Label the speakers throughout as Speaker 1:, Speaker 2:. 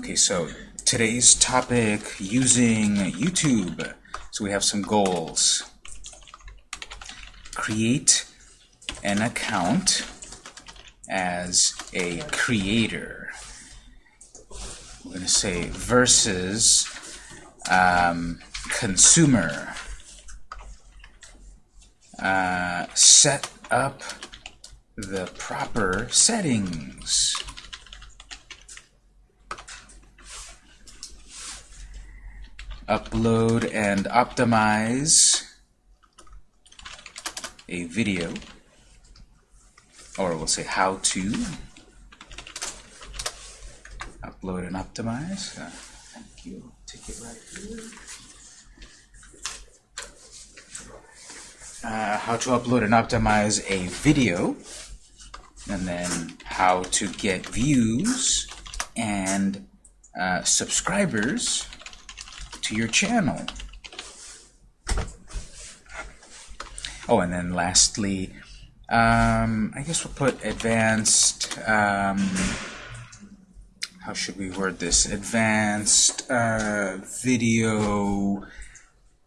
Speaker 1: Okay, so today's topic, using YouTube. So we have some goals. Create an account as a creator. We're going to say versus um, consumer. Uh, set up the proper settings. Upload and optimize a video, or we'll say how to upload and optimize. Uh, thank you. Take it right here. Uh, how to upload and optimize a video, and then how to get views and uh, subscribers to your channel. Oh, and then lastly, um, I guess we'll put advanced, um, how should we word this? Advanced uh, video,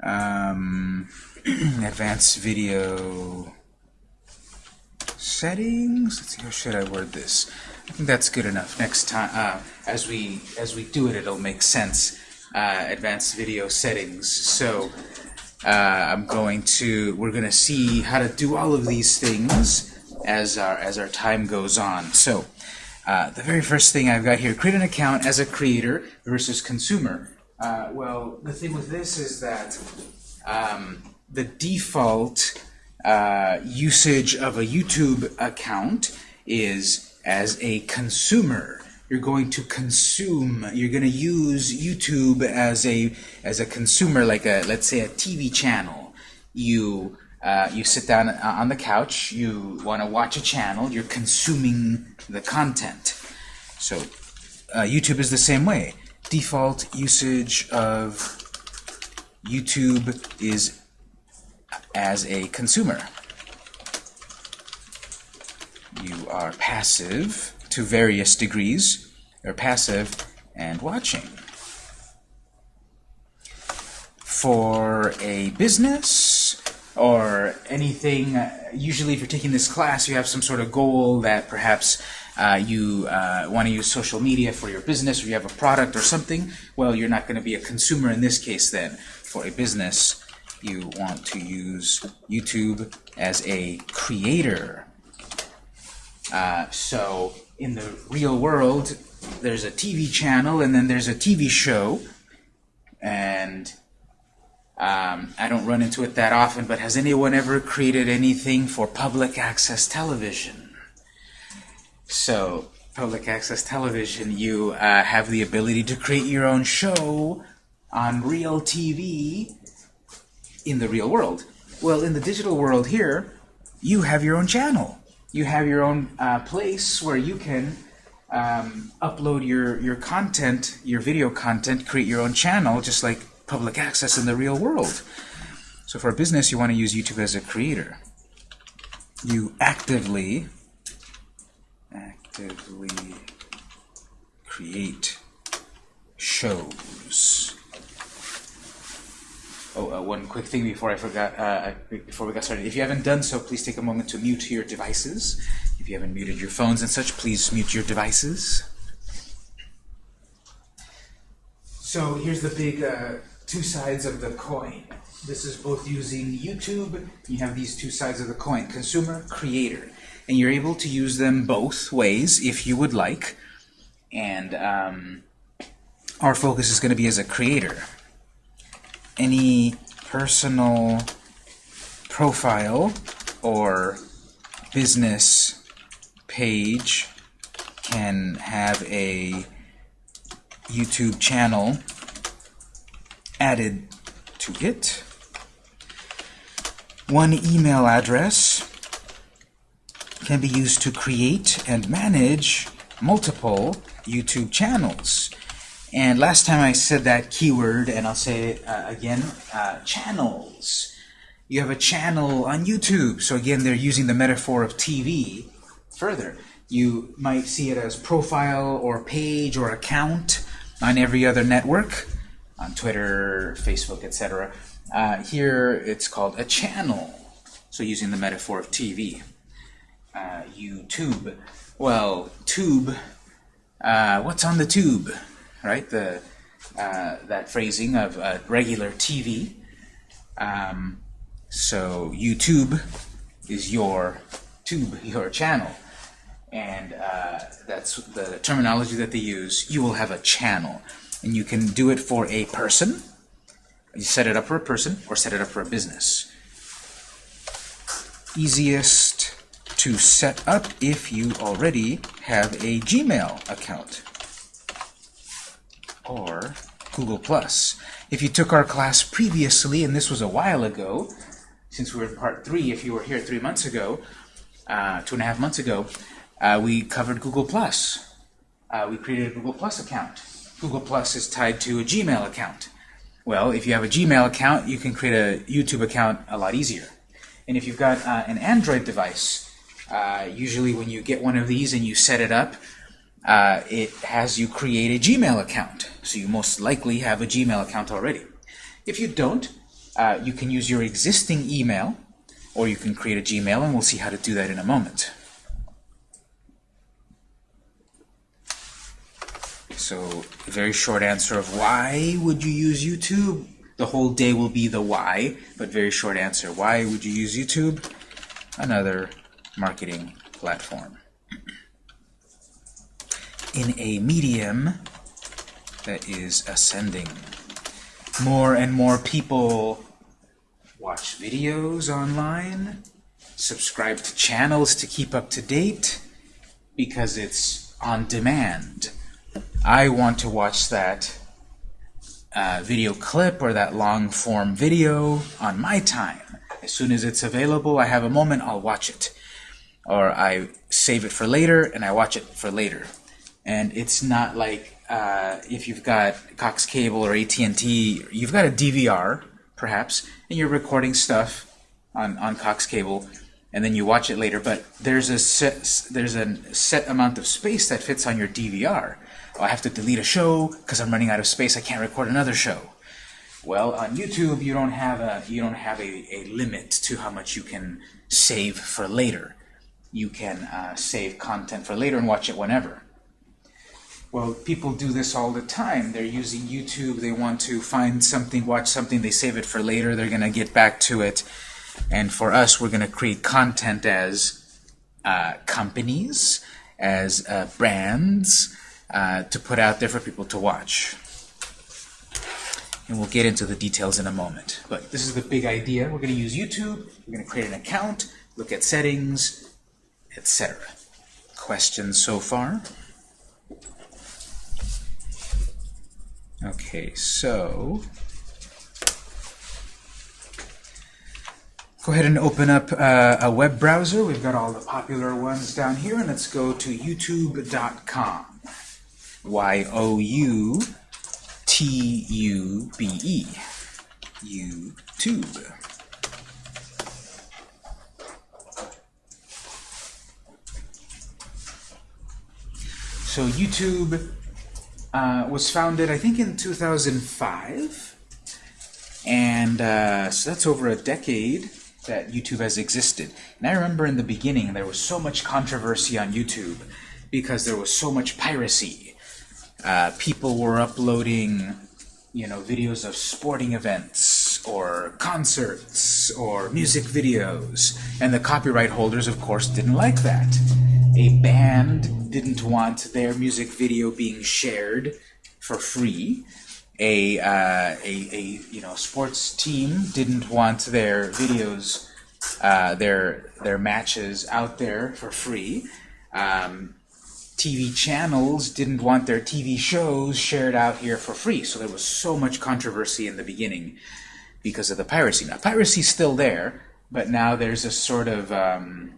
Speaker 1: um, advanced video settings. Let's see, how should I word this? I think that's good enough. Next time, uh, as we as we do it, it'll make sense. Uh, advanced video settings. So uh, I'm going to, we're going to see how to do all of these things as our, as our time goes on. So uh, the very first thing I've got here, create an account as a creator versus consumer. Uh, well, the thing with this is that um, the default uh, usage of a YouTube account is as a consumer you're going to consume, you're going to use YouTube as a as a consumer, like a let's say a TV channel. You uh, you sit down on the couch, you want to watch a channel, you're consuming the content. So uh, YouTube is the same way. Default usage of YouTube is as a consumer. You are passive to various degrees. They're passive and watching. For a business or anything, uh, usually if you're taking this class, you have some sort of goal that perhaps uh, you uh, want to use social media for your business or you have a product or something. Well, you're not going to be a consumer in this case then. For a business, you want to use YouTube as a creator. Uh, so in the real world, there's a TV channel and then there's a TV show. And um, I don't run into it that often, but has anyone ever created anything for public access television? So, public access television, you uh, have the ability to create your own show on real TV in the real world. Well, in the digital world here, you have your own channel you have your own uh, place where you can um, upload your, your content, your video content, create your own channel, just like public access in the real world. So for a business, you want to use YouTube as a creator. You actively, actively create shows. Oh, uh, one quick thing before I forgot, uh, before we got started. If you haven't done so, please take a moment to mute your devices. If you haven't muted your phones and such, please mute your devices. So here's the big uh, two sides of the coin. This is both using YouTube. You have these two sides of the coin, consumer, creator. And you're able to use them both ways if you would like. And um, our focus is going to be as a creator any personal profile or business page can have a YouTube channel added to it. One email address can be used to create and manage multiple YouTube channels. And last time I said that keyword, and I'll say it uh, again, uh, channels. You have a channel on YouTube. So again, they're using the metaphor of TV further. You might see it as profile or page or account. on every other network, on Twitter, Facebook, etc. Uh, here it's called a channel. So using the metaphor of TV. Uh, YouTube. Well, tube, uh, what's on the tube? Right? The uh, That phrasing of regular TV. Um, so YouTube is your tube, your channel. And uh, that's the terminology that they use. You will have a channel. And you can do it for a person. You set it up for a person or set it up for a business. Easiest to set up if you already have a Gmail account or Google+. If you took our class previously, and this was a while ago, since we were in part three, if you were here three months ago, uh, two and a half months ago, uh, we covered Google+. Uh, we created a Google Plus account. Google Plus is tied to a Gmail account. Well, if you have a Gmail account, you can create a YouTube account a lot easier. And if you've got uh, an Android device, uh, usually when you get one of these and you set it up, uh, it has you create a Gmail account. So you most likely have a Gmail account already. If you don't, uh, you can use your existing email, or you can create a Gmail, and we'll see how to do that in a moment. So, very short answer of why would you use YouTube? The whole day will be the why, but very short answer. Why would you use YouTube? Another marketing platform. In a medium that is ascending. More and more people watch videos online, subscribe to channels to keep up to date, because it's on demand. I want to watch that uh, video clip or that long form video on my time. As soon as it's available, I have a moment, I'll watch it. Or I save it for later and I watch it for later. And it's not like uh, if you've got Cox Cable or AT&T, you've got a DVR, perhaps, and you're recording stuff on, on Cox Cable, and then you watch it later, but there's a set, there's a set amount of space that fits on your DVR. Oh, I have to delete a show because I'm running out of space. I can't record another show. Well, on YouTube, you don't have a you don't have a, a limit to how much you can save for later. You can uh, save content for later and watch it whenever. Well, people do this all the time. They're using YouTube. They want to find something, watch something. They save it for later. They're going to get back to it. And for us, we're going to create content as uh, companies, as uh, brands, uh, to put out there for people to watch. And we'll get into the details in a moment. But this is the big idea. We're going to use YouTube. We're going to create an account, look at settings, etc. Questions so far? Okay, so go ahead and open up uh, a web browser. We've got all the popular ones down here, and let's go to youtube.com. Y-O-U-T-U-B-E. YouTube. So YouTube uh, was founded, I think, in 2005. And uh, so that's over a decade that YouTube has existed. And I remember in the beginning there was so much controversy on YouTube because there was so much piracy. Uh, people were uploading you know, videos of sporting events or concerts or music videos. And the copyright holders, of course, didn't like that. A band didn't want their music video being shared for free. A, uh, a, a you know sports team didn't want their videos, uh, their their matches out there for free. Um, TV channels didn't want their TV shows shared out here for free. So there was so much controversy in the beginning because of the piracy. Now, piracy's still there, but now there's a sort of um,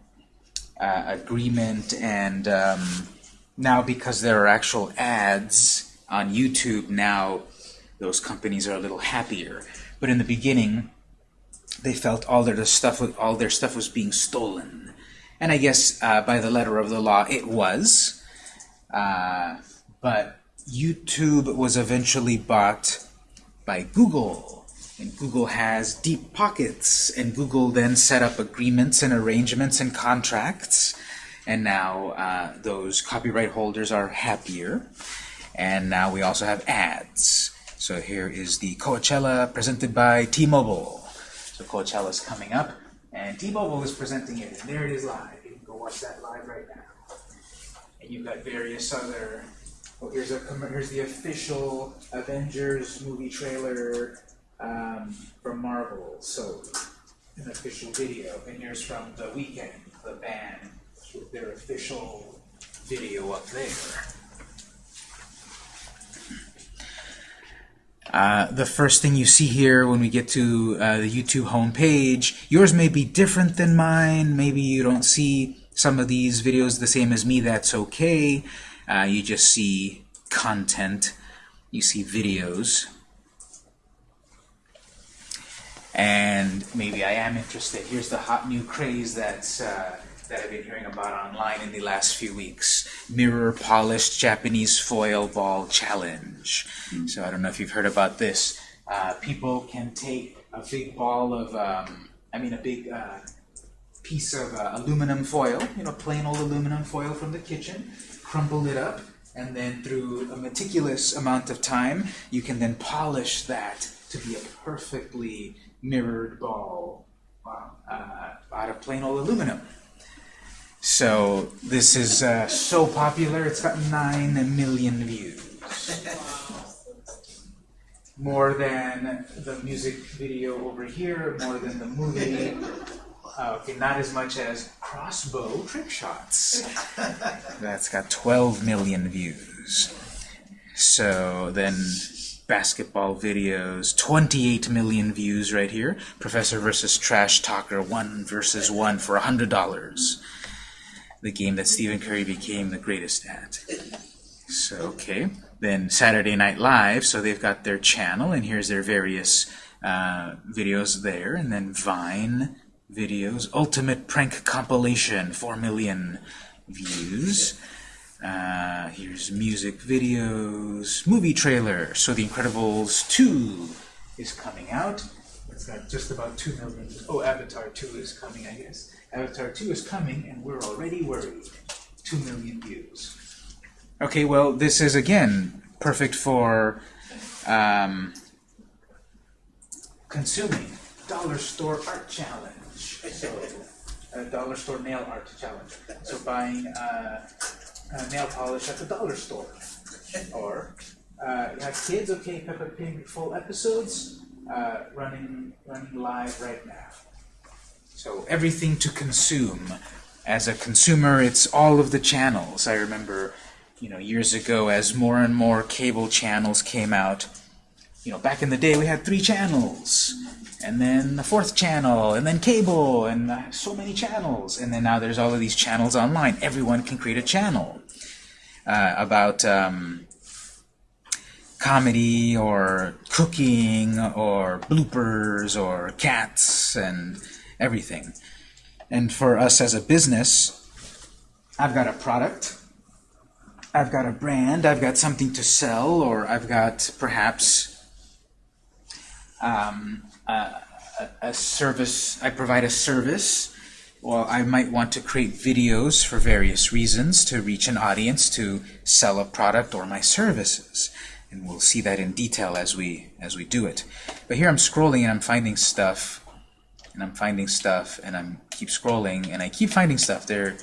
Speaker 1: uh, agreement, and um, now because there are actual ads on YouTube, now those companies are a little happier. But in the beginning, they felt all their stuff, all their stuff was being stolen. And I guess uh, by the letter of the law, it was. Uh, but YouTube was eventually bought by Google. And Google has deep pockets. And Google then set up agreements and arrangements and contracts. And now uh, those copyright holders are happier. And now we also have ads. So here is the Coachella presented by T-Mobile. So Coachella is coming up, and T-Mobile is presenting it, and there it is live. You can go watch that live right now. And you've got various other. Oh, here's a here's the official Avengers movie trailer um, from Marvel. So an official video, and here's from the Weeknd, the band, with their official video up there. Uh, the first thing you see here when we get to uh, the YouTube homepage, yours may be different than mine. Maybe you don't see some of these videos the same as me. That's okay. Uh, you just see content. You see videos. And maybe I am interested. Here's the hot new craze that's uh, that I've been hearing about online in the last few weeks. Mirror Polished Japanese Foil Ball Challenge. Mm. So I don't know if you've heard about this. Uh, people can take a big ball of, um, I mean a big uh, piece of uh, aluminum foil, you know, plain old aluminum foil from the kitchen, crumble it up, and then through a meticulous amount of time, you can then polish that to be a perfectly mirrored ball uh, out of plain old aluminum. So this is uh, so popular, it's got 9 million views. More than the music video over here, more than the movie. Uh, okay, not as much as Crossbow Trick Shots. That's got 12 million views. So then basketball videos, 28 million views right here. Professor versus Trash Talker, 1 versus 1 for $100 the game that Stephen Curry became the greatest at. So, okay. Then Saturday Night Live, so they've got their channel, and here's their various uh, videos there. And then Vine videos, Ultimate Prank Compilation, 4 million views. Uh, here's music videos, movie trailer. So The Incredibles 2 is coming out. It's got just about 2 million. Oh, Avatar 2 is coming, I guess. Avatar 2 is coming, and we're already worried. 2 million views. Okay, well, this is, again, perfect for um, consuming. Dollar Store Art Challenge. So, a dollar store nail art challenge. So buying uh, nail polish at the dollar store. Or uh, you have kids, okay, Peppa Pig full episodes uh, running running live right now. So everything to consume. As a consumer, it's all of the channels. I remember, you know, years ago as more and more cable channels came out, you know, back in the day we had three channels, and then the fourth channel, and then cable, and uh, so many channels. And then now there's all of these channels online. Everyone can create a channel uh, about um, comedy or cooking or bloopers or cats and everything. And for us as a business, I've got a product, I've got a brand, I've got something to sell, or I've got perhaps um, a, a service, I provide a service, or I might want to create videos for various reasons to reach an audience to sell a product or my services. And we'll see that in detail as we as we do it. But here I'm scrolling and I'm finding stuff and I'm finding stuff, and I'm keep scrolling, and I keep finding stuff. There,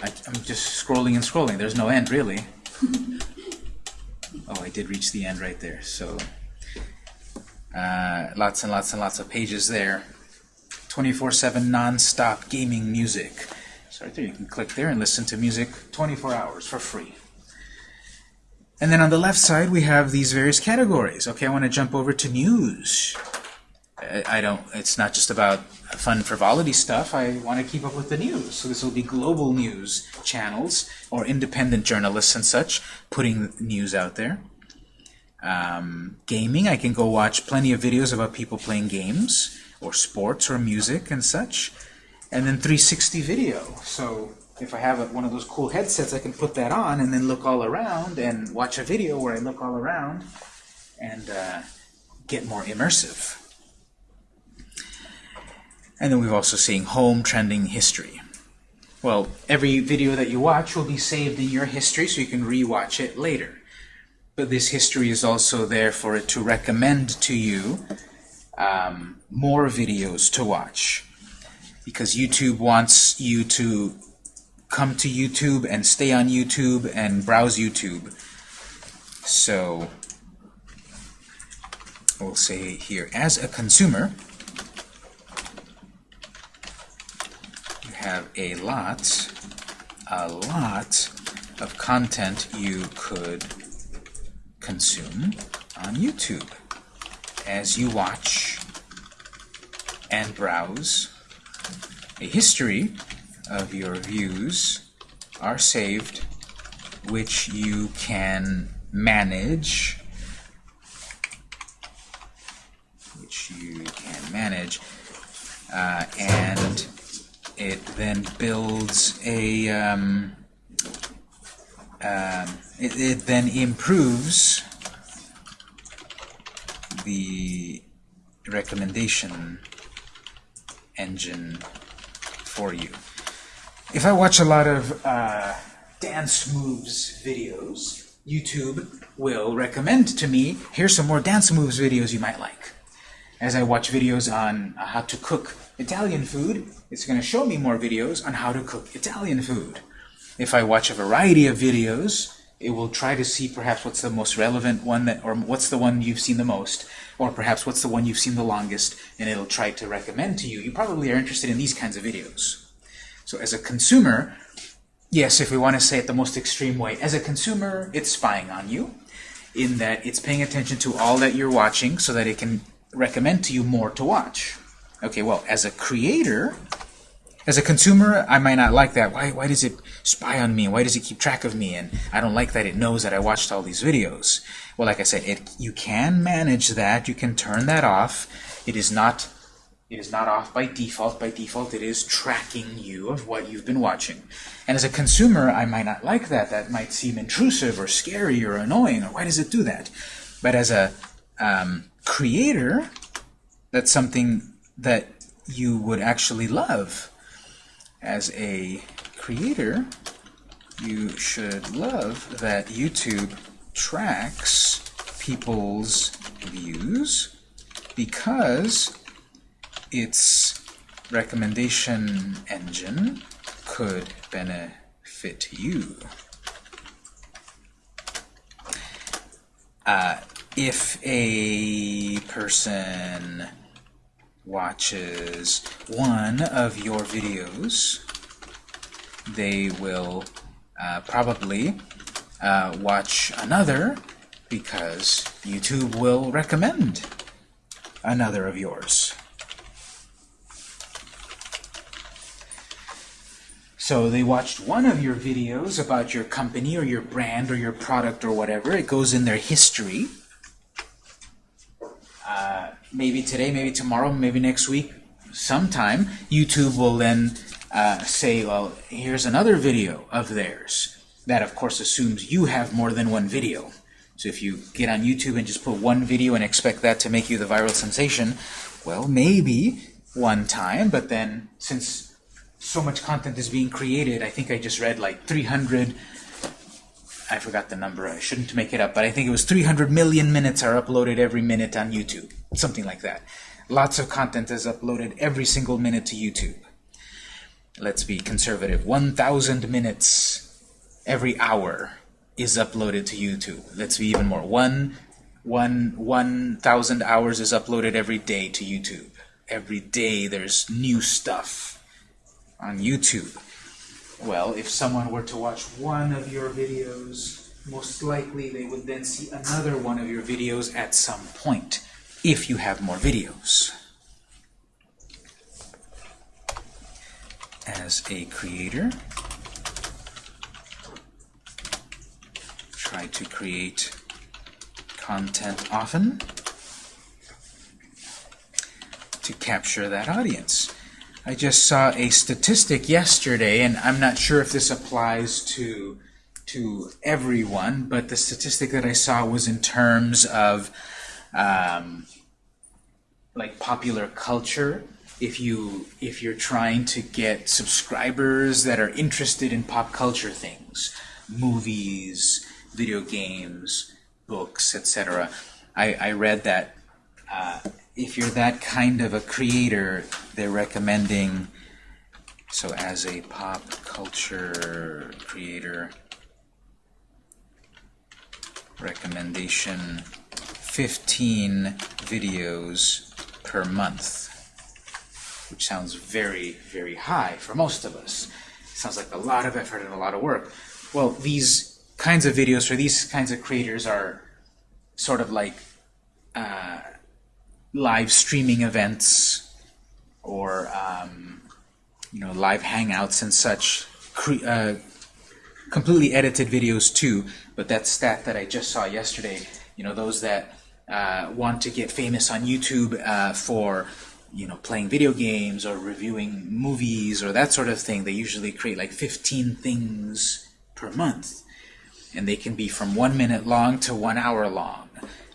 Speaker 1: I, am just scrolling and scrolling. There's no end, really. oh, I did reach the end right there. So, uh, lots and lots and lots of pages there. 24/7 non-stop gaming music. So right there, you can click there and listen to music 24 hours for free. And then on the left side, we have these various categories. Okay, I want to jump over to news. I don't, it's not just about fun frivolity stuff. I want to keep up with the news. So this will be global news channels or independent journalists and such putting news out there. Um, gaming, I can go watch plenty of videos about people playing games or sports or music and such. And then 360 video. So if I have a, one of those cool headsets, I can put that on and then look all around and watch a video where I look all around and uh, get more immersive. And then we've also seen home trending history. Well, every video that you watch will be saved in your history so you can re-watch it later. But this history is also there for it to recommend to you um, more videos to watch. Because YouTube wants you to come to YouTube and stay on YouTube and browse YouTube. So we'll say here, as a consumer, you have a lot, a lot of content you could consume on YouTube as you watch and browse. A history of your views are saved, which you can manage, which you can manage, uh, and it then builds a, um, um, it, it then improves the recommendation engine for you. If I watch a lot of uh, dance moves videos, YouTube will recommend to me, here's some more dance moves videos you might like. As I watch videos on uh, how to cook Italian food, it's going to show me more videos on how to cook Italian food. If I watch a variety of videos, it will try to see perhaps what's the most relevant one, that, or what's the one you've seen the most, or perhaps what's the one you've seen the longest, and it'll try to recommend to you. You probably are interested in these kinds of videos. So as a consumer, yes, if we want to say it the most extreme way, as a consumer, it's spying on you, in that it's paying attention to all that you're watching so that it can recommend to you more to watch. Okay, well, as a creator, as a consumer, I might not like that. Why, why does it spy on me? Why does it keep track of me? And I don't like that it knows that I watched all these videos. Well, like I said, it, you can manage that. You can turn that off. It is not it is not off by default. By default, it is tracking you of what you've been watching. And as a consumer, I might not like that. That might seem intrusive or scary or annoying. Or why does it do that? But as a um, creator, that's something that you would actually love as a creator, you should love that YouTube tracks people's views because its recommendation engine could benefit you. Uh, if a person watches one of your videos, they will uh, probably uh, watch another because YouTube will recommend another of yours. So they watched one of your videos about your company or your brand or your product or whatever. It goes in their history maybe today, maybe tomorrow, maybe next week, sometime, YouTube will then uh, say, well, here's another video of theirs. That, of course, assumes you have more than one video. So if you get on YouTube and just put one video and expect that to make you the viral sensation, well, maybe one time, but then since so much content is being created, I think I just read like 300 I forgot the number, I shouldn't make it up, but I think it was 300 million minutes are uploaded every minute on YouTube. Something like that. Lots of content is uploaded every single minute to YouTube. Let's be conservative. 1,000 minutes every hour is uploaded to YouTube. Let's be even more. One, one, 1,000 hours is uploaded every day to YouTube. Every day there's new stuff on YouTube. Well, if someone were to watch one of your videos, most likely they would then see another one of your videos at some point, if you have more videos. As a creator, try to create content often to capture that audience. I just saw a statistic yesterday, and I'm not sure if this applies to to everyone, but the statistic that I saw was in terms of um, like popular culture. If you if you're trying to get subscribers that are interested in pop culture things, movies, video games, books, etc. I, I read that uh, if you're that kind of a creator, they're recommending, so as a pop culture creator, recommendation 15 videos per month, which sounds very, very high for most of us. sounds like a lot of effort and a lot of work. Well, these kinds of videos for these kinds of creators are sort of like uh, live streaming events or um, you know live hangouts and such uh, completely edited videos too. But that stat that I just saw yesterday you know those that uh, want to get famous on YouTube uh, for you know playing video games or reviewing movies or that sort of thing they usually create like 15 things per month. And they can be from one minute long to one hour long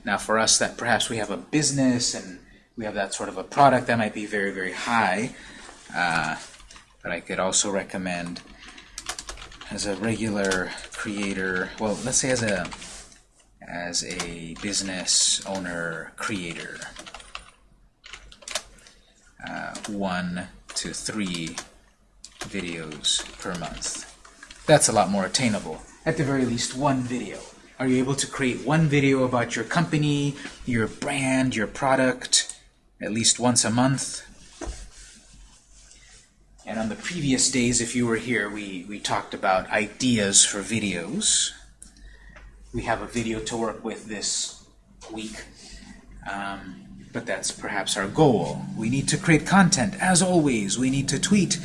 Speaker 1: now for us that perhaps we have a business and we have that sort of a product that might be very, very high. Uh, but I could also recommend as a regular creator, well, let's say as a as a business owner creator, uh, one to three videos per month. That's a lot more attainable. At the very least, one video. Are you able to create one video about your company, your brand, your product, at least once a month? And on the previous days, if you were here, we, we talked about ideas for videos. We have a video to work with this week, um, but that's perhaps our goal. We need to create content, as always. We need to tweet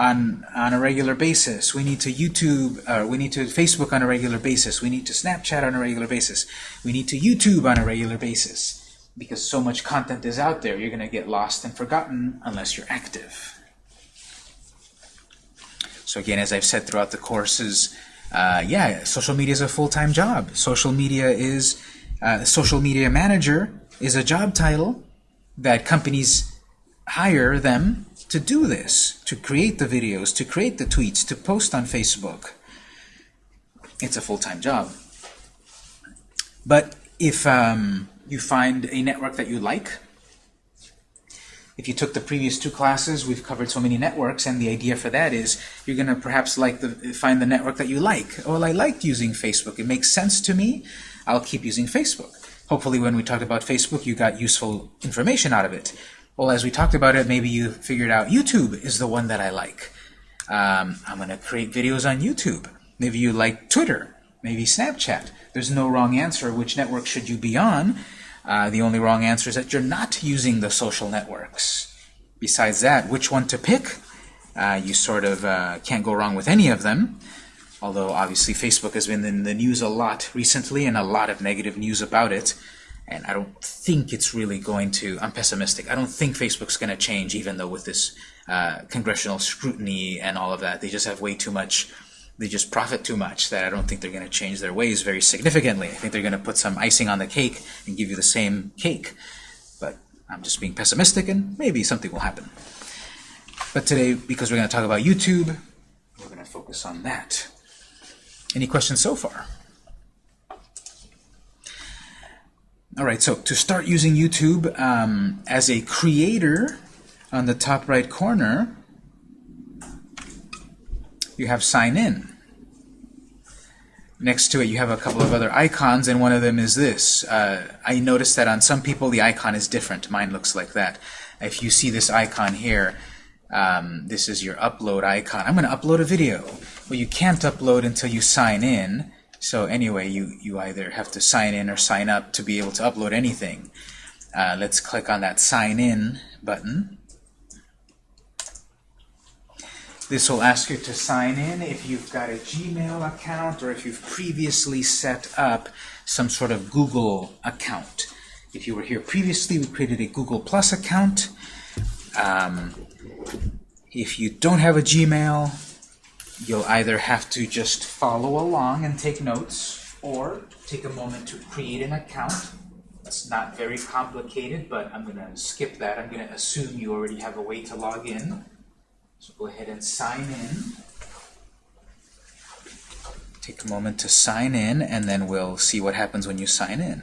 Speaker 1: on, on a regular basis. We need to YouTube, uh, we need to Facebook on a regular basis. We need to Snapchat on a regular basis. We need to YouTube on a regular basis. Because so much content is out there, you're going to get lost and forgotten unless you're active. So again, as I've said throughout the courses, uh, yeah, social media is a full-time job. Social media is, uh, social media manager is a job title that companies hire them to do this, to create the videos, to create the tweets, to post on Facebook. It's a full-time job. But if um, you find a network that you like, if you took the previous two classes, we've covered so many networks, and the idea for that is you're going to perhaps like the, find the network that you like. Well, I liked using Facebook. It makes sense to me. I'll keep using Facebook. Hopefully when we talked about Facebook, you got useful information out of it. Well, as we talked about it, maybe you figured out YouTube is the one that I like. Um, I'm going to create videos on YouTube. Maybe you like Twitter, maybe Snapchat. There's no wrong answer. Which network should you be on? Uh, the only wrong answer is that you're not using the social networks. Besides that, which one to pick? Uh, you sort of uh, can't go wrong with any of them. Although obviously Facebook has been in the news a lot recently and a lot of negative news about it. And I don't think it's really going to, I'm pessimistic, I don't think Facebook's going to change even though with this uh, congressional scrutiny and all of that, they just have way too much, they just profit too much that I don't think they're going to change their ways very significantly. I think they're going to put some icing on the cake and give you the same cake. But I'm just being pessimistic and maybe something will happen. But today, because we're going to talk about YouTube, we're going to focus on that. Any questions so far? All right, so to start using YouTube um, as a creator, on the top right corner, you have sign in. Next to it, you have a couple of other icons, and one of them is this. Uh, I noticed that on some people, the icon is different. Mine looks like that. If you see this icon here, um, this is your upload icon. I'm going to upload a video. Well, you can't upload until you sign in. So anyway, you, you either have to sign in or sign up to be able to upload anything. Uh, let's click on that sign in button. This will ask you to sign in if you've got a Gmail account or if you've previously set up some sort of Google account. If you were here previously, we created a Google Plus account. Um, If you don't have a Gmail, you'll either have to just follow along and take notes, or take a moment to create an account. It's not very complicated, but I'm going to skip that. I'm going to assume you already have a way to log in. So go ahead and sign in. Take a moment to sign in, and then we'll see what happens when you sign in.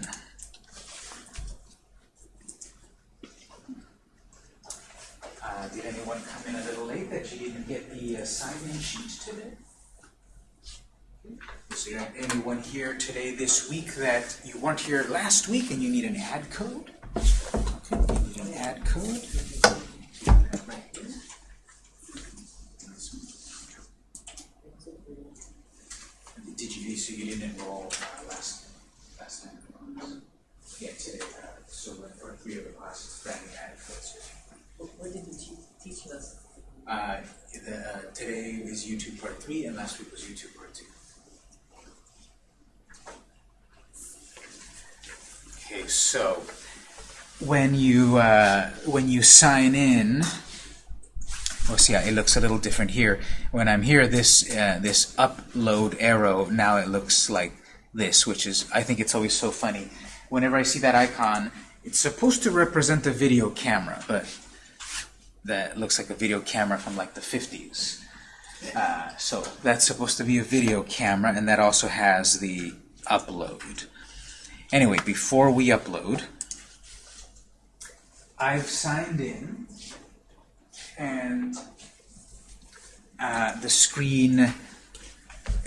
Speaker 1: Uh, did anyone come in a little late that you didn't get the uh, sign-in sheet today? Is there anyone here today this week that you weren't here last week and you need an ad code? Okay, you need an ad code. Did you, so you didn't enroll uh, last, last time? Yeah, today, uh, so for three of the classes, brand new ad codes.
Speaker 2: What did you te- teach us?
Speaker 1: Uh, the, uh, today is YouTube part three, and last week was YouTube part two. Okay, so when you uh, when you sign in, well, see, it looks a little different here. When I'm here, this uh, this upload arrow now it looks like this, which is I think it's always so funny. Whenever I see that icon, it's supposed to represent a video camera, but that looks like a video camera from like the 50s. Uh, so that's supposed to be a video camera, and that also has the upload. Anyway, before we upload, I've signed in, and uh, the screen,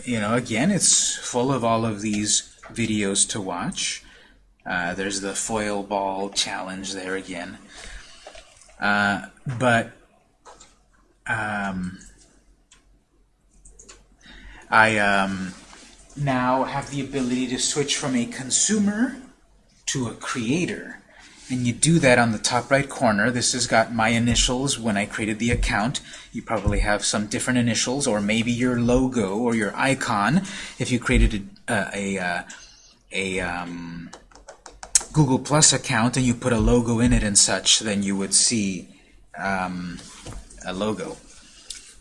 Speaker 1: you know, again, it's full of all of these videos to watch. Uh, there's the foil ball challenge there again. Uh, but um, I um, now have the ability to switch from a consumer to a creator. And you do that on the top right corner. This has got my initials when I created the account. You probably have some different initials, or maybe your logo or your icon. If you created a, a, a, a um, Google Plus account and you put a logo in it and such, then you would see um, a logo.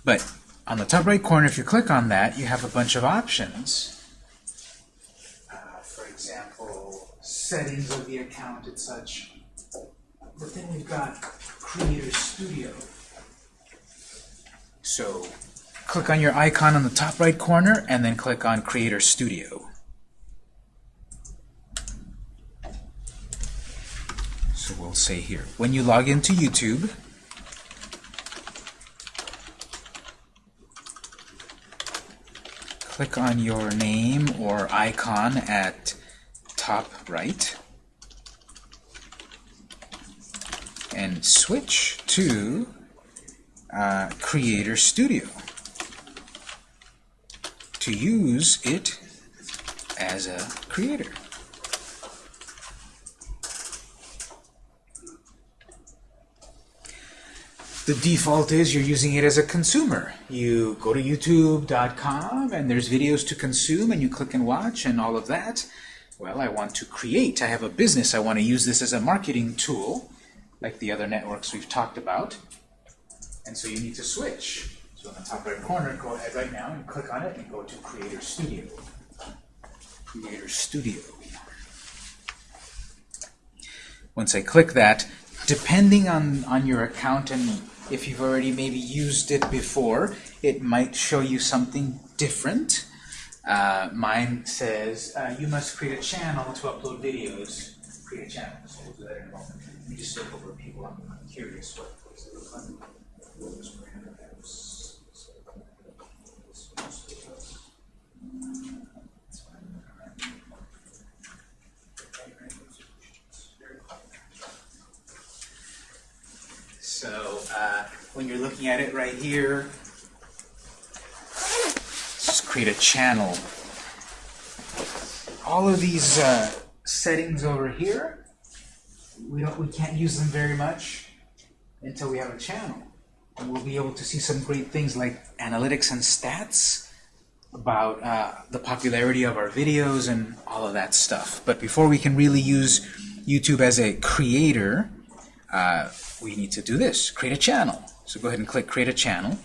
Speaker 1: But on the top right corner, if you click on that, you have a bunch of options. Uh, for example, settings of the account and such. But then we've got Creator Studio. So click on your icon on the top right corner and then click on Creator Studio. We'll say here, when you log into YouTube, click on your name or icon at top right and switch to uh, Creator Studio to use it as a creator. The default is you're using it as a consumer. You go to youtube.com and there's videos to consume and you click and watch and all of that. Well, I want to create. I have a business. I want to use this as a marketing tool like the other networks we've talked about. And so you need to switch. So in the top right corner, go ahead right now and click on it and go to Creator Studio. Creator Studio. Once I click that, depending on, on your account and if you've already maybe used it before, it might show you something different. Uh, mine says, uh, you must create a channel to upload videos. Create a channel. So we'll do that in a moment. Let me just look over people. I'm, I'm curious what apps? So uh, when you're looking at it right here, just create a channel. All of these uh, settings over here, we don't, we can't use them very much until we have a channel. And we'll be able to see some great things like analytics and stats about uh, the popularity of our videos and all of that stuff. But before we can really use YouTube as a creator, uh, we need to do this, create a channel. So go ahead and click Create a Channel.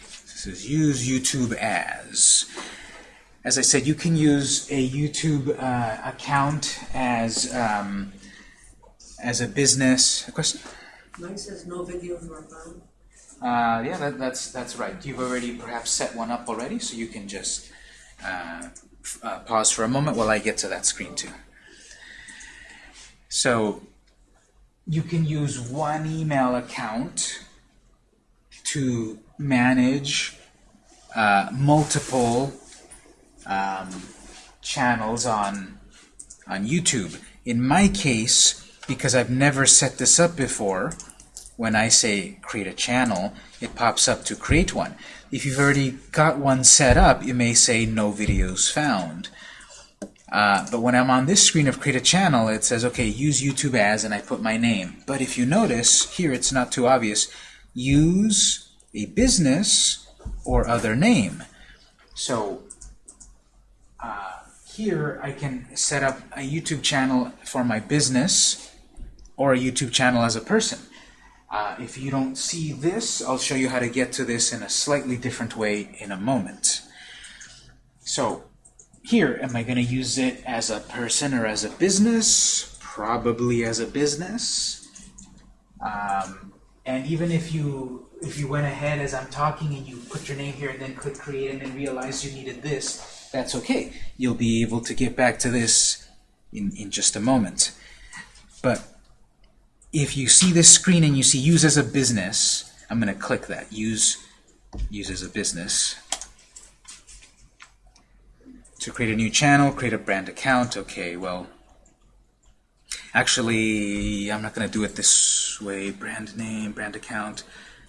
Speaker 1: This is Use YouTube As. As I said, you can use a YouTube uh, account as um, as a business. A question?
Speaker 2: Mine says no videos were found.
Speaker 1: Uh, yeah, that, that's that's right. You've already perhaps set one up already, so you can just uh, uh, pause for a moment while I get to that screen too. So you can use one email account to manage uh, multiple um, channels on on YouTube. In my case, because I've never set this up before, when I say create a channel, it pops up to create one. If you've already got one set up, it may say no videos found. Uh, but when I'm on this screen of create a channel, it says, okay, use YouTube as, and I put my name. But if you notice, here it's not too obvious, use a business or other name. So uh, here I can set up a YouTube channel for my business or a YouTube channel as a person. Uh, if you don't see this, I'll show you how to get to this in a slightly different way in a moment. So here, am I going to use it as a person or as a business? Probably as a business. Um, and even if you if you went ahead as I'm talking and you put your name here and then click create and then realize you needed this, that's okay. You'll be able to get back to this in, in just a moment. But if you see this screen and you see use as a business, I'm going to click that. Use, use as a business. To create a new channel, create a brand account. Okay, well, actually, I'm not going to do it this way. Brand name, brand account.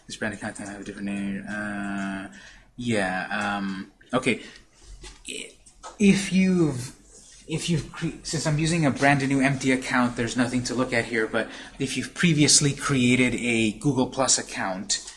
Speaker 1: This brand account can have a different name. Uh, yeah, um, okay. If you've if you've since I'm using a brand new empty account, there's nothing to look at here. But if you've previously created a Google Plus account,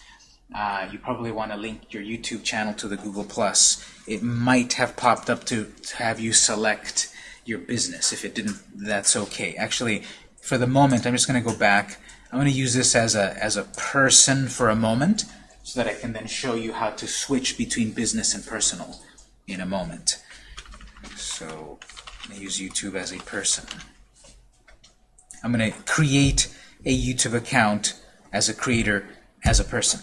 Speaker 1: uh, you probably want to link your YouTube channel to the Google Plus. It might have popped up to, to have you select your business. If it didn't, that's okay. Actually, for the moment, I'm just going to go back. I'm going to use this as a as a person for a moment, so that I can then show you how to switch between business and personal in a moment. So. I'm going to use YouTube as a person. I'm going to create a YouTube account as a creator, as a person.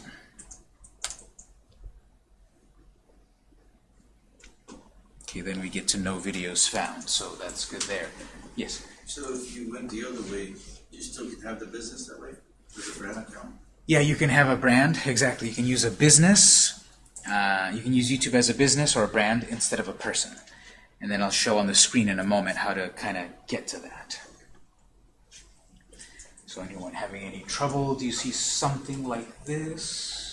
Speaker 1: Okay, then we get to no videos found, so that's good there. Yes?
Speaker 3: So if you went the other way, you still can have the business that way, with a brand account?
Speaker 1: Yeah, you can have a brand, exactly. You can use a business, uh, you can use YouTube as a business or a brand instead of a person. And then I'll show on the screen in a moment how to kind of get to that. So anyone having any trouble? Do you see something like this?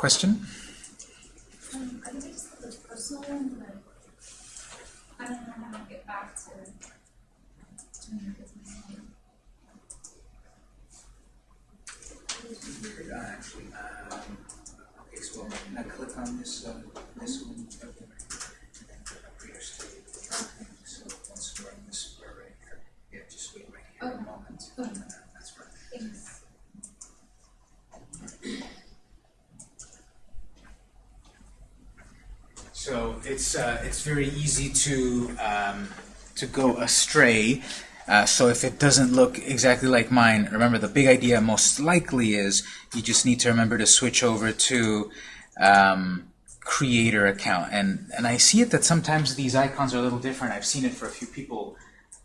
Speaker 1: Question?
Speaker 4: Um, I think I just have the personal one, but I don't know how to get back to doing the business one.
Speaker 1: Weird, uh, actually. Um, okay, so I'm gonna click on this, uh, this one. Okay. And then click on Creator Studio. So once we're in this square right here, yeah, just wait right here a
Speaker 4: Okay.
Speaker 1: moment.
Speaker 4: Okay.
Speaker 1: Uh, That's right.
Speaker 4: Thanks.
Speaker 1: So it's uh, it's very easy to um, to go astray. Uh, so if it doesn't look exactly like mine, remember the big idea most likely is you just need to remember to switch over to um, creator account. And and I see it that sometimes these icons are a little different. I've seen it for a few people.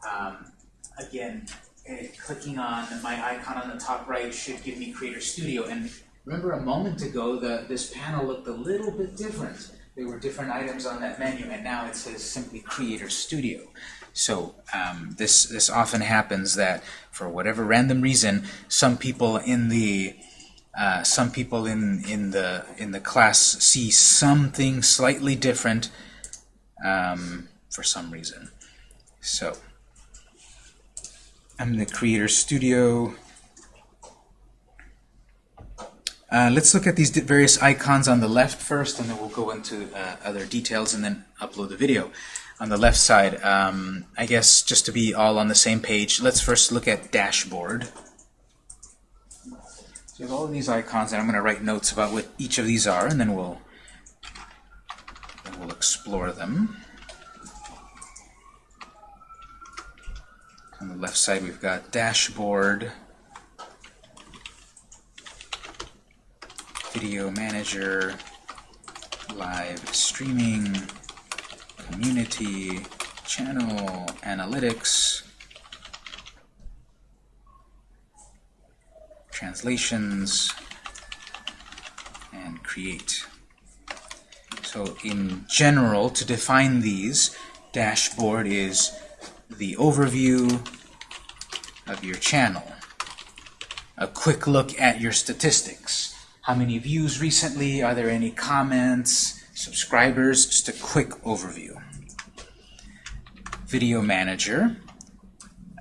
Speaker 1: Um, again, eh, clicking on my icon on the top right should give me Creator Studio. And remember a moment ago, the this panel looked a little bit different. There were different items on that menu, and now it says simply Creator Studio. So um, this this often happens that for whatever random reason, some people in the uh, some people in in the in the class see something slightly different um, for some reason. So I'm in the Creator Studio. Uh, let's look at these various icons on the left first, and then we'll go into uh, other details and then upload the video. On the left side, um, I guess just to be all on the same page, let's first look at dashboard. So you have all of these icons, and I'm going to write notes about what each of these are, and then we'll then we'll explore them. On the left side, we've got dashboard, video manager, live streaming, community, channel, analytics, translations, and create. So in general, to define these, dashboard is the overview of your channel. A quick look at your statistics. How many views recently? Are there any comments? Subscribers? Just a quick overview. Video Manager,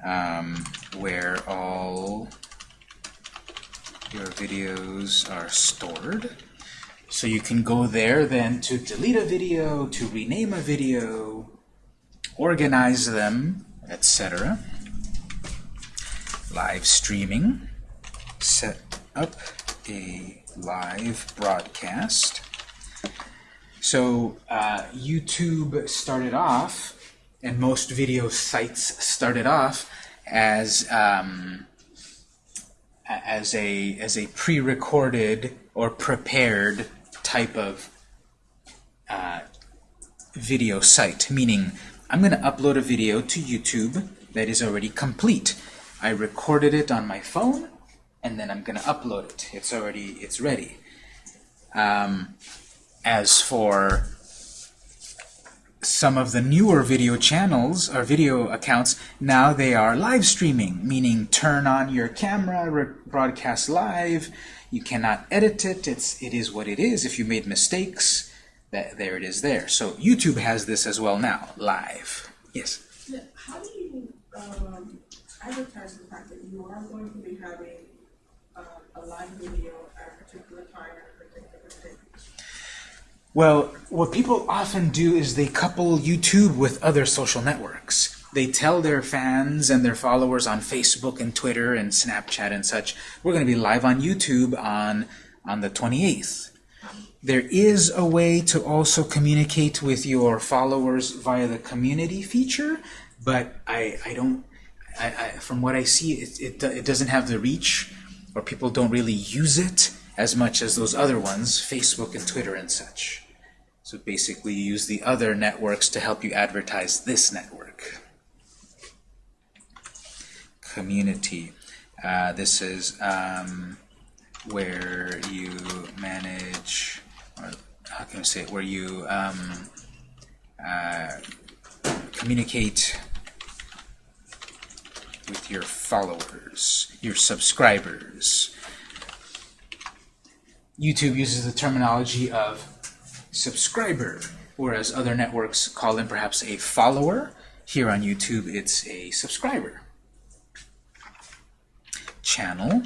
Speaker 1: um, where all your videos are stored. So you can go there then to delete a video, to rename a video, organize them, etc. Live streaming, set up a live broadcast. So uh, YouTube started off, and most video sites started off as um, as a as a pre-recorded or prepared type of uh, video site, meaning I'm going to upload a video to YouTube that is already complete. I recorded it on my phone, and then I'm going to upload it. It's already it's ready. Um, as for some of the newer video channels or video accounts, now they are live streaming, meaning turn on your camera, broadcast live. You cannot edit it. It's it is what it is. If you made mistakes, that there it is there. So YouTube has this as well now, live. Yes.
Speaker 5: How do you um, advertise the fact that you are going to be having a live video at a particular time at a particular date?
Speaker 1: Well, what people often do is they couple YouTube with other social networks. They tell their fans and their followers on Facebook and Twitter and Snapchat and such, we're going to be live on YouTube on, on the 28th. There is a way to also communicate with your followers via the community feature, but I, I don't, I, I, from what I see, it, it, it doesn't have the reach, or people don't really use it as much as those other ones, Facebook and Twitter and such. So basically, you use the other networks to help you advertise this network. Community. Uh, this is um, where you manage, or how can I say it, where you um, uh, communicate with your followers, your subscribers. YouTube uses the terminology of subscriber, whereas other networks call them perhaps a follower. Here on YouTube, it's a subscriber. Channel,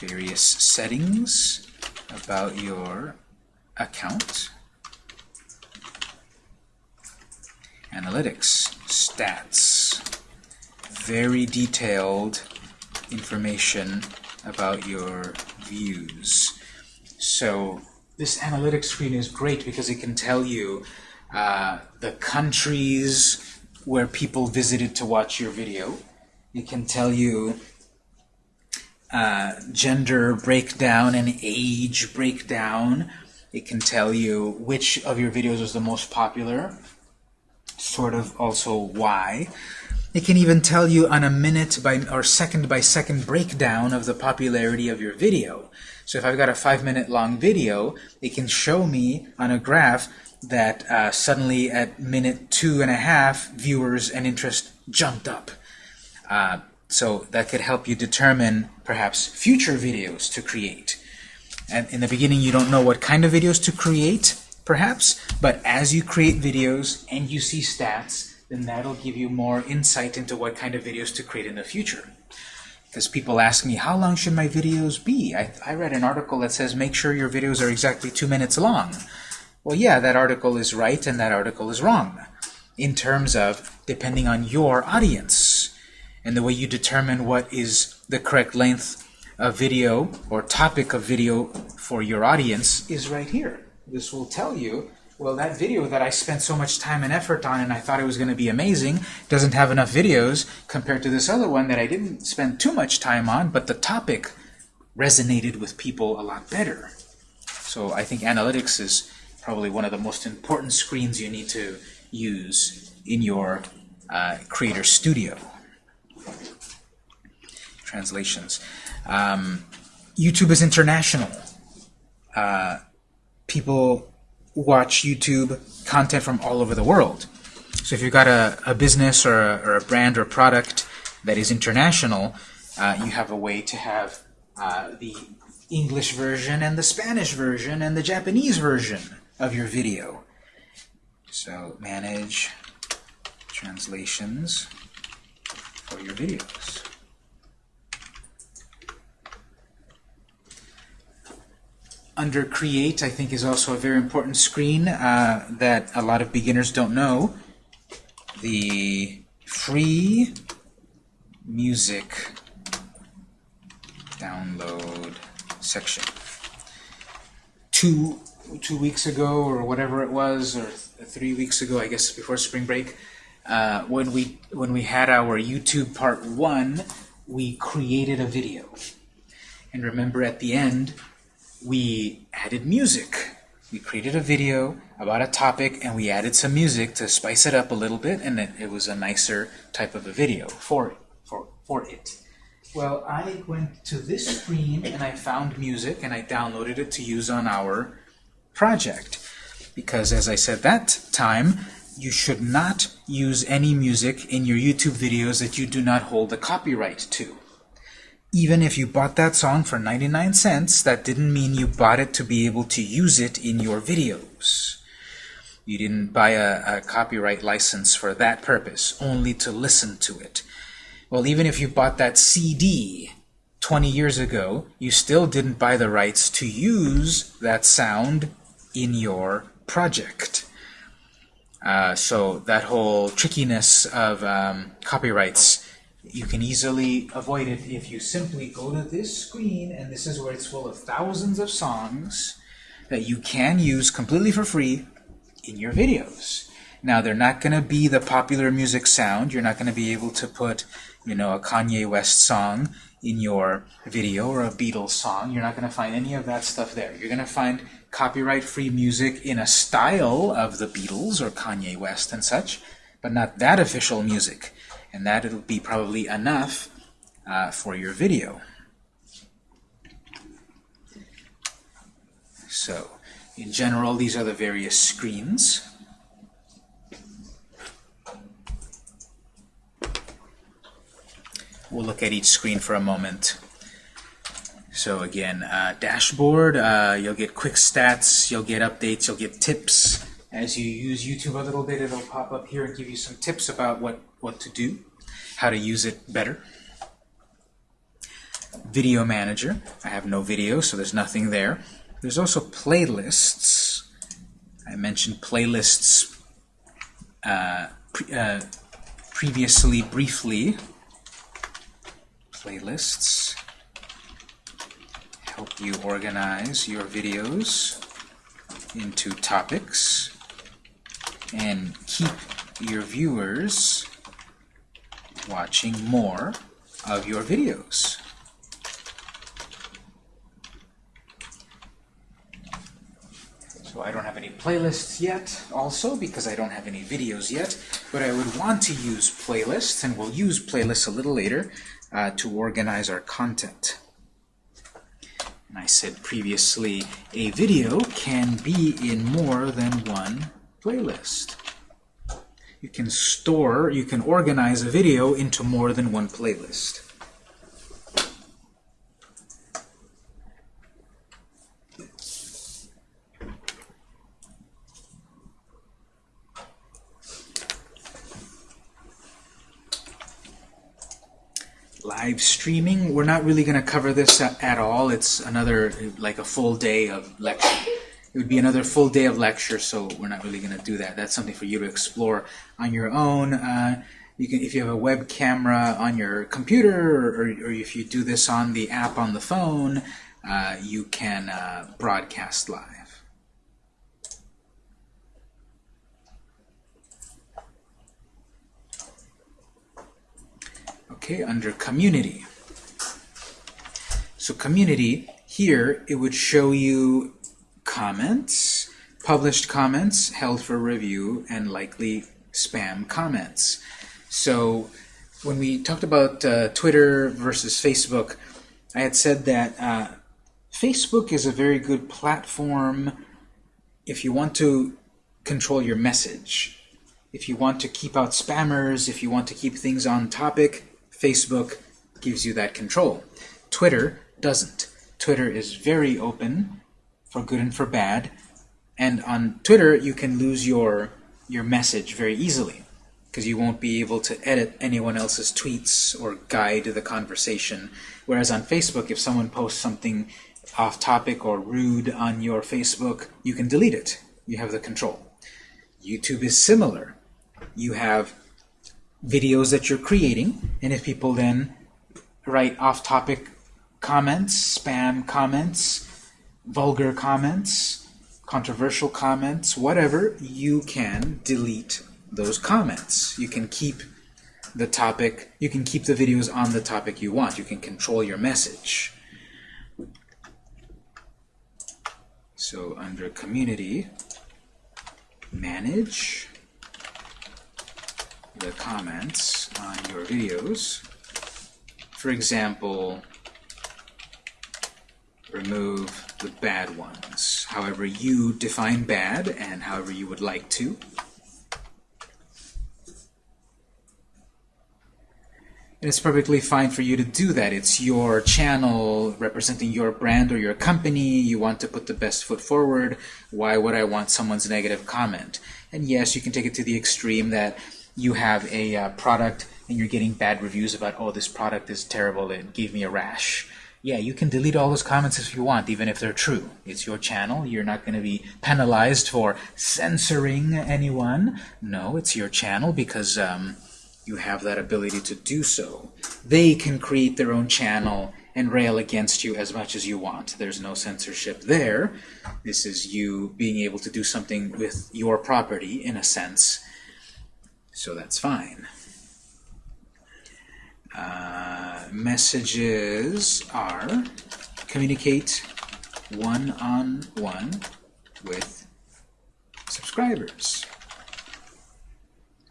Speaker 1: various settings about your account. Analytics, stats, very detailed information about your views. So this analytics screen is great because it can tell you uh, the countries where people visited to watch your video. It can tell you uh, gender breakdown and age breakdown. It can tell you which of your videos was the most popular, sort of also why. It can even tell you on a minute by or second by second breakdown of the popularity of your video. So if I've got a five minute long video, it can show me on a graph that uh, suddenly at minute two and a half, viewers and interest jumped up. Uh, so that could help you determine perhaps future videos to create. And in the beginning, you don't know what kind of videos to create, perhaps, but as you create videos and you see stats, then that'll give you more insight into what kind of videos to create in the future. Because people ask me, how long should my videos be? I, I read an article that says make sure your videos are exactly two minutes long. Well, yeah, that article is right and that article is wrong in terms of depending on your audience. And the way you determine what is the correct length of video or topic of video for your audience is right here. This will tell you, well, that video that I spent so much time and effort on and I thought it was going to be amazing doesn't have enough videos compared to this other one that I didn't spend too much time on, but the topic resonated with people a lot better. So I think analytics is probably one of the most important screens you need to use in your uh, Creator Studio. Translations. Um, YouTube is international. Uh, people watch YouTube content from all over the world. So if you've got a, a business or a, or a brand or product that is international, uh, you have a way to have uh, the English version and the Spanish version and the Japanese version of your video. So manage translations for your videos. Under Create, I think is also a very important screen uh, that a lot of beginners don't know. The free music download section. Two two weeks ago, or whatever it was, or th three weeks ago, I guess before spring break, uh, when we when we had our YouTube part one, we created a video. And remember, at the end, we added music. We created a video about a topic, and we added some music to spice it up a little bit, and it, it was a nicer type of a video for for for it. Well, I went to this screen and I found music and I downloaded it to use on our project. Because as I said that time, you should not use any music in your YouTube videos that you do not hold the copyright to. Even if you bought that song for 99 cents, that didn't mean you bought it to be able to use it in your videos. You didn't buy a, a copyright license for that purpose, only to listen to it. Well, even if you bought that CD 20 years ago, you still didn't buy the rights to use that sound in your project. Uh, so that whole trickiness of um, copyrights, you can easily avoid it if you simply go to this screen, and this is where it's full of thousands of songs that you can use completely for free in your videos. Now, they're not going to be the popular music sound. You're not going to be able to put, you know, a Kanye West song in your video or a Beatles song. You're not going to find any of that stuff there. You're going to find copyright-free music in a style of the Beatles or Kanye West and such, but not that official music. And that will be probably enough uh, for your video. So, in general, these are the various screens. We'll look at each screen for a moment. So again, uh, dashboard, uh, you'll get quick stats, you'll get updates, you'll get tips. As you use YouTube a little bit, it'll pop up here and give you some tips about what, what to do, how to use it better. Video Manager, I have no video, so there's nothing there. There's also playlists. I mentioned playlists uh, pre uh, previously briefly. Playlists help you organize your videos into topics and keep your viewers watching more of your videos. So I don't have any playlists yet also because I don't have any videos yet, but I would want to use playlists, and we'll use playlists a little later uh, to organize our content. And I said previously, a video can be in more than one playlist. You can store, you can organize a video into more than one playlist. live streaming. We're not really going to cover this at, all. It's another, like a full day of lecture. It would be another full day of lecture, so we're not really going to do that. That's something for you to explore on your own. Uh, you can, if you have a web camera on your computer, or, or if you do this on the app on the phone, uh, you can uh, broadcast live. Okay, under community. So community, here it would show you comments, published comments held for review, and likely spam comments. So when we talked about uh, Twitter versus Facebook, I had said that uh, Facebook is a very good platform if you want to control your message. If you want to keep out spammers, if you want to keep things on topic, Facebook gives you that control. Twitter doesn't. Twitter is very open for good and for bad. And on Twitter, you can lose your, your message very easily because you won't be able to edit anyone else's tweets or guide the conversation. Whereas on Facebook, if someone posts something off topic or rude on your Facebook, you can delete it. You have the control. YouTube is similar. You have videos that you're creating, and if people then write off-topic comments, spam comments, vulgar comments, controversial comments, whatever, you can delete those comments. You can keep the topic, you can keep the videos on the topic you want. You can control your message. So under community, manage the comments on your videos. For example, remove the bad ones, however you define bad and however you would like to. And it's perfectly fine for you to do that. It's your channel representing your brand or your company. You want to put the best foot forward. Why would I want someone's negative comment? And yes, you can take it to the extreme that you have a uh, product and you're getting bad reviews about, oh, this product is terrible, it gave me a rash. Yeah, you can delete all those comments if you want, even if they're true. It's your channel. You're not going to be penalized for censoring anyone. No, it's your channel because um, you have that ability to do so. They can create their own channel and rail against you as much as you want. There's no censorship there. This is you being able to do something with your property, in a sense. So that's fine. Uh, messages are communicate one-on-one -on -one with subscribers.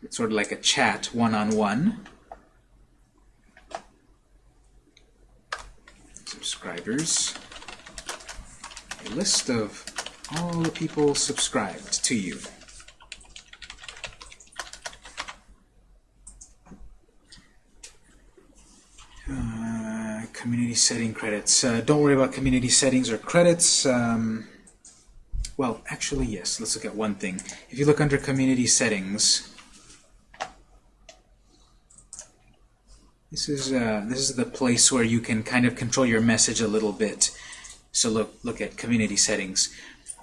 Speaker 1: It's sort of like a chat one-on-one. -on -one. Subscribers. A list of all the people subscribed to you. Community setting credits. Uh, don't worry about community settings or credits. Um, well, actually, yes. Let's look at one thing. If you look under community settings, this is uh, this is the place where you can kind of control your message a little bit. So look look at community settings.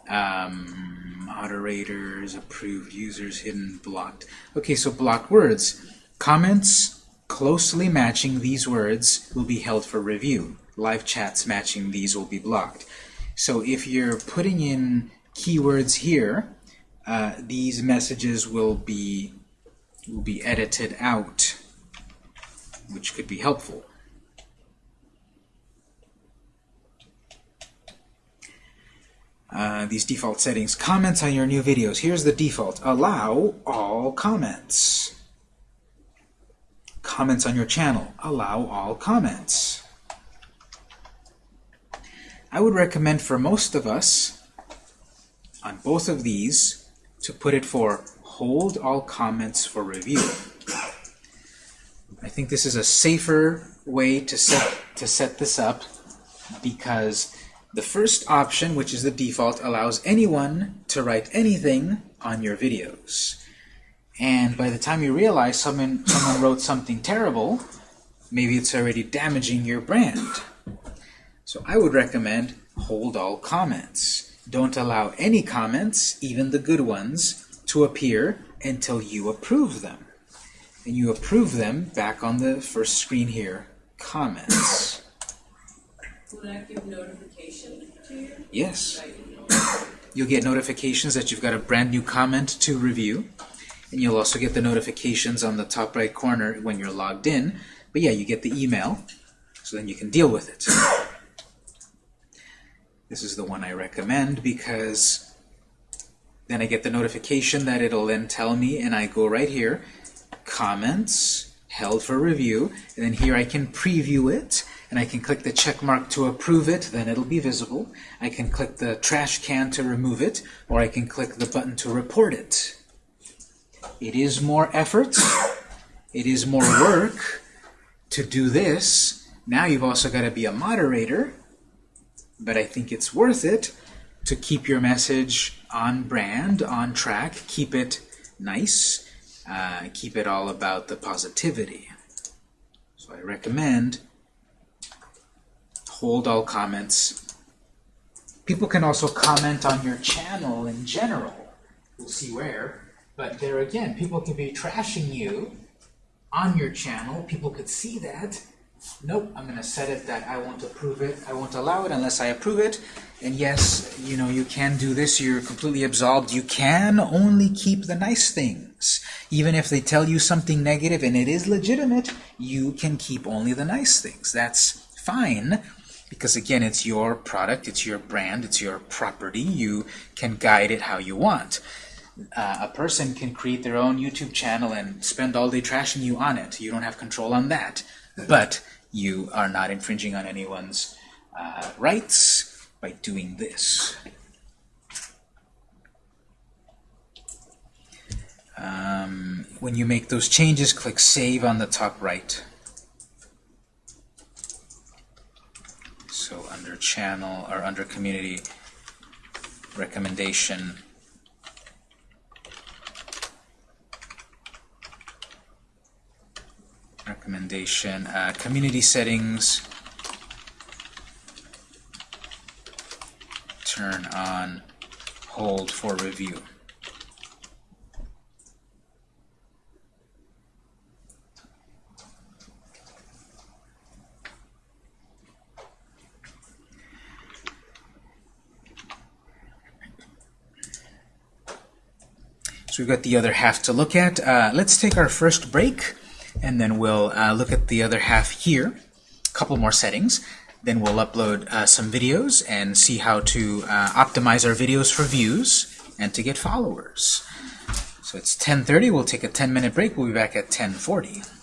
Speaker 1: Um, moderators, approved users, hidden, blocked. Okay, so blocked words. Comments closely matching these words will be held for review. Live chats matching these will be blocked. So if you're putting in keywords here, uh, these messages will be will be edited out, which could be helpful. Uh, these default settings. Comments on your new videos. Here's the default. Allow all comments. Comments on your channel. Allow all comments. I would recommend for most of us on both of these to put it for hold all comments for review. I think this is a safer way to set to set this up because the first option, which is the default, allows anyone to write anything on your videos. And by the time you realize someone someone wrote something terrible, maybe it's already damaging your brand. So I would recommend hold all comments. Don't allow any comments, even the good ones, to appear until you approve them. And you approve them back on the first screen here, comments.
Speaker 2: Will that give notification to you?
Speaker 1: Yes. You'll get notifications that you've got a brand new comment to review. And you'll also get the notifications on the top right corner when you're logged in. But yeah, you get the email, so then you can deal with it. This is the one I recommend because then I get the notification that it'll then tell me, and I go right here, comments, held for review, and then here I can preview it, and I can click the check mark to approve it, then it'll be visible. I can click the trash can to remove it, or I can click the button to report it. It is more effort, it is more work to do this. Now you've also got to be a moderator, but I think it's worth it to keep your message on brand, on track, keep it nice, uh, keep it all about the positivity. So I recommend hold all comments. People can also comment on your channel in general. We'll see where. But there again, people could be trashing you on your channel. People could see that. Nope, I'm going to set it that I won't approve it. I won't allow it unless I approve it. And yes, you know, you can do this. You're completely absolved. You can only keep the nice things. Even if they tell you something negative and it is legitimate, you can keep only the nice things. That's fine because again, it's your product, it's your brand, it's your property. You can guide it how you want. Uh, a person can create their own YouTube channel and spend all day trashing you on it. You don't have control on that. But you are not infringing on anyone's uh, rights by doing this. Um, when you make those changes, click Save on the top right. So under Channel or under Community Recommendation, recommendation, uh, community settings, turn on hold for review. So we've got the other half to look at. Uh, let's take our first break and then we'll uh, look at the other half here, a couple more settings. Then we'll upload uh, some videos and see how to uh, optimize our videos for views and to get followers. So it's 10.30, we'll take a 10 minute break, we'll be back at 10.40.